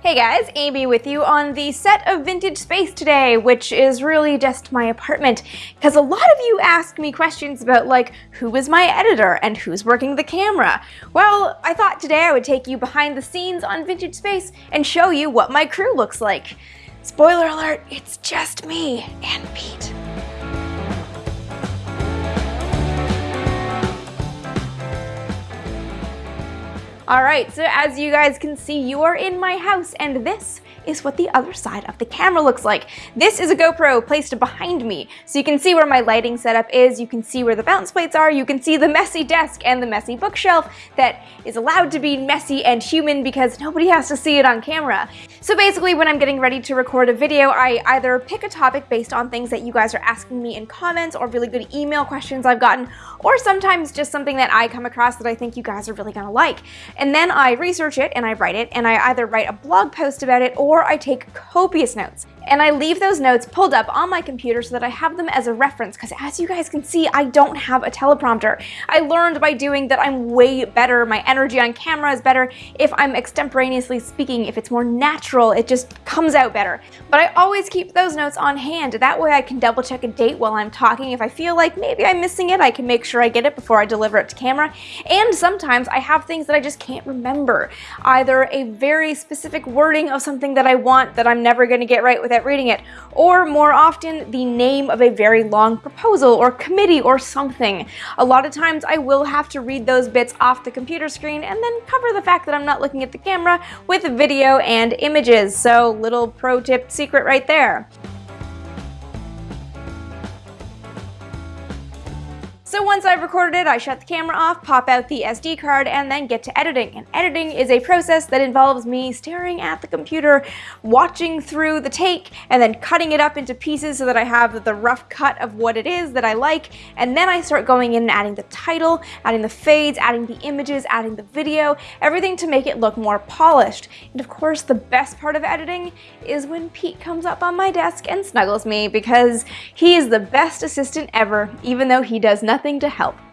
Hey guys, Amy with you on the set of Vintage Space today, which is really just my apartment, because a lot of you ask me questions about like, who is my editor and who's working the camera? Well, I thought today I would take you behind the scenes on Vintage Space and show you what my crew looks like. Spoiler alert, it's just me and Pete. All right, so as you guys can see, you are in my house and this is what the other side of the camera looks like. This is a GoPro placed behind me, so you can see where my lighting setup is, you can see where the bounce plates are, you can see the messy desk and the messy bookshelf that is allowed to be messy and human because nobody has to see it on camera. So basically when I'm getting ready to record a video, I either pick a topic based on things that you guys are asking me in comments or really good email questions I've gotten, or sometimes just something that I come across that I think you guys are really gonna like. And then I research it and I write it and I either write a blog post about it or I take copious notes and I leave those notes pulled up on my computer so that I have them as a reference because as you guys can see, I don't have a teleprompter. I learned by doing that I'm way better, my energy on camera is better if I'm extemporaneously speaking, if it's more natural, it just comes out better. But I always keep those notes on hand, that way I can double check a date while I'm talking. If I feel like maybe I'm missing it, I can make sure I get it before I deliver it to camera. And sometimes I have things that I just can't remember. Either a very specific wording of something that I want that I'm never gonna get right without reading it, or more often the name of a very long proposal or committee or something. A lot of times I will have to read those bits off the computer screen and then cover the fact that I'm not looking at the camera with video and images. So little pro tip secret right there. So once I've recorded it, I shut the camera off, pop out the SD card, and then get to editing. And editing is a process that involves me staring at the computer, watching through the take, and then cutting it up into pieces so that I have the rough cut of what it is that I like. And then I start going in and adding the title, adding the fades, adding the images, adding the video, everything to make it look more polished. And of course, the best part of editing is when Pete comes up on my desk and snuggles me because he is the best assistant ever, even though he does nothing nothing to help.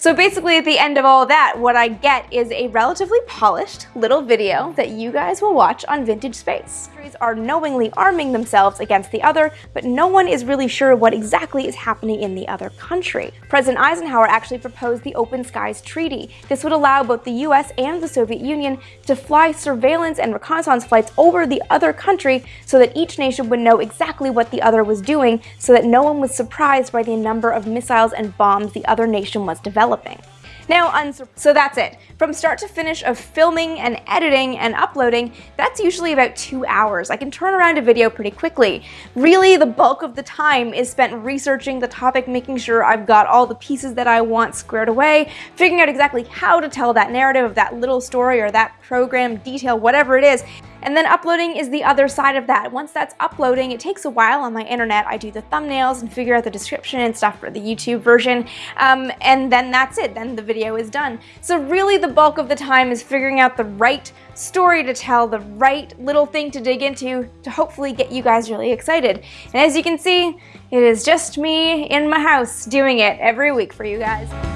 So basically at the end of all that, what I get is a relatively polished little video that you guys will watch on Vintage Space. Countries are knowingly arming themselves against the other, but no one is really sure what exactly is happening in the other country. President Eisenhower actually proposed the Open Skies Treaty. This would allow both the US and the Soviet Union to fly surveillance and reconnaissance flights over the other country so that each nation would know exactly what the other was doing so that no one was surprised by the number of missiles and bombs the other nation was developing. Now, so that's it. From start to finish of filming and editing and uploading, that's usually about two hours. I can turn around a video pretty quickly. Really, the bulk of the time is spent researching the topic, making sure I've got all the pieces that I want squared away, figuring out exactly how to tell that narrative of that little story or that program detail, whatever it is, and then uploading is the other side of that. Once that's uploading, it takes a while on my internet. I do the thumbnails and figure out the description and stuff for the YouTube version. Um, and then that's it. Then the video is done. So really the bulk of the time is figuring out the right story to tell, the right little thing to dig into to hopefully get you guys really excited. And as you can see, it is just me in my house doing it every week for you guys.